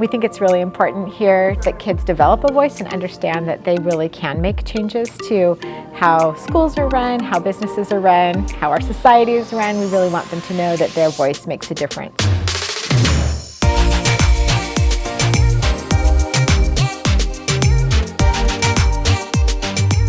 We think it's really important here that kids develop a voice and understand that they really can make changes to how schools are run, how businesses are run, how our society is run. We really want them to know that their voice makes a difference.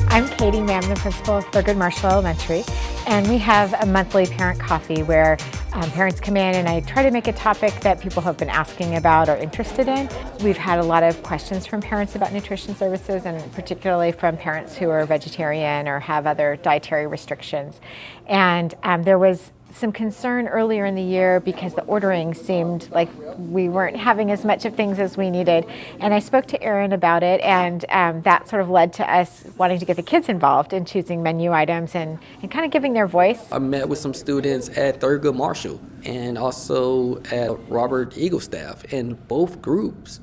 I'm Katie May, the principal of Thurgood Marshall Elementary, and we have a monthly parent coffee where um, parents come in and I try to make a topic that people have been asking about or interested in. We've had a lot of questions from parents about nutrition services and particularly from parents who are vegetarian or have other dietary restrictions. And um, there was some concern earlier in the year because the ordering seemed like we weren't having as much of things as we needed. And I spoke to Erin about it and um, that sort of led to us wanting to get the kids involved in choosing menu items and, and kind of giving their voice. I met with some students at Thurgood Marshall and also at Robert Eagle Staff and both groups,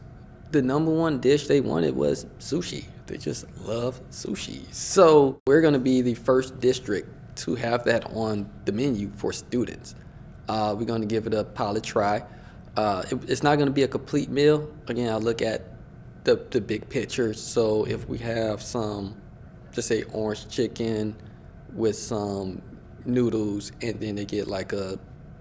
the number one dish they wanted was sushi. They just love sushi. So we're gonna be the first district to have that on the menu for students. Uh, we're going to give it a pilot try. Uh, it, it's not going to be a complete meal. Again, I look at the, the big picture. So if we have some, just say orange chicken with some noodles and then they get like a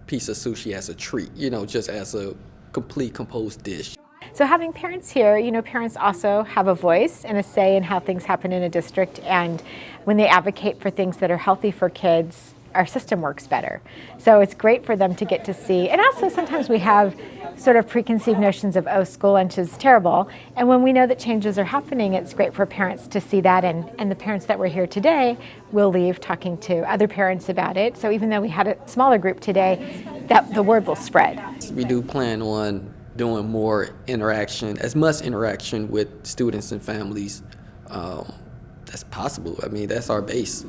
piece of sushi as a treat, you know, just as a complete composed dish. So having parents here, you know, parents also have a voice and a say in how things happen in a district and when they advocate for things that are healthy for kids, our system works better. So it's great for them to get to see, and also sometimes we have sort of preconceived notions of, oh, school lunch is terrible. And when we know that changes are happening, it's great for parents to see that. And, and the parents that were here today will leave talking to other parents about it. So even though we had a smaller group today, that the word will spread. We do plan on doing more interaction, as much interaction with students and families um, that's possible. I mean, that's our base.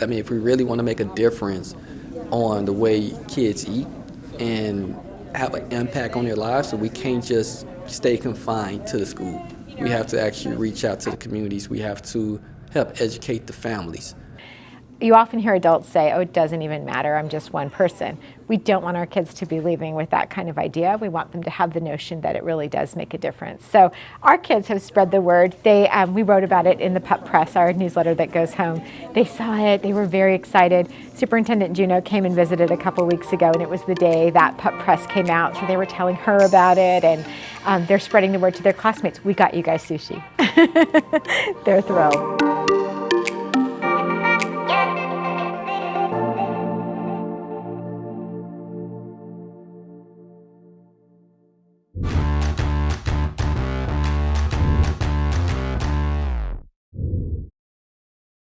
I mean, if we really want to make a difference on the way kids eat and have an impact on their lives, so we can't just stay confined to the school. We have to actually reach out to the communities. We have to help educate the families. You often hear adults say, oh, it doesn't even matter, I'm just one person. We don't want our kids to be leaving with that kind of idea. We want them to have the notion that it really does make a difference. So our kids have spread the word. They, um, we wrote about it in the Pup Press, our newsletter that goes home. They saw it, they were very excited. Superintendent Juneau came and visited a couple weeks ago and it was the day that Pup Press came out, so they were telling her about it and um, they're spreading the word to their classmates. We got you guys sushi. they're thrilled.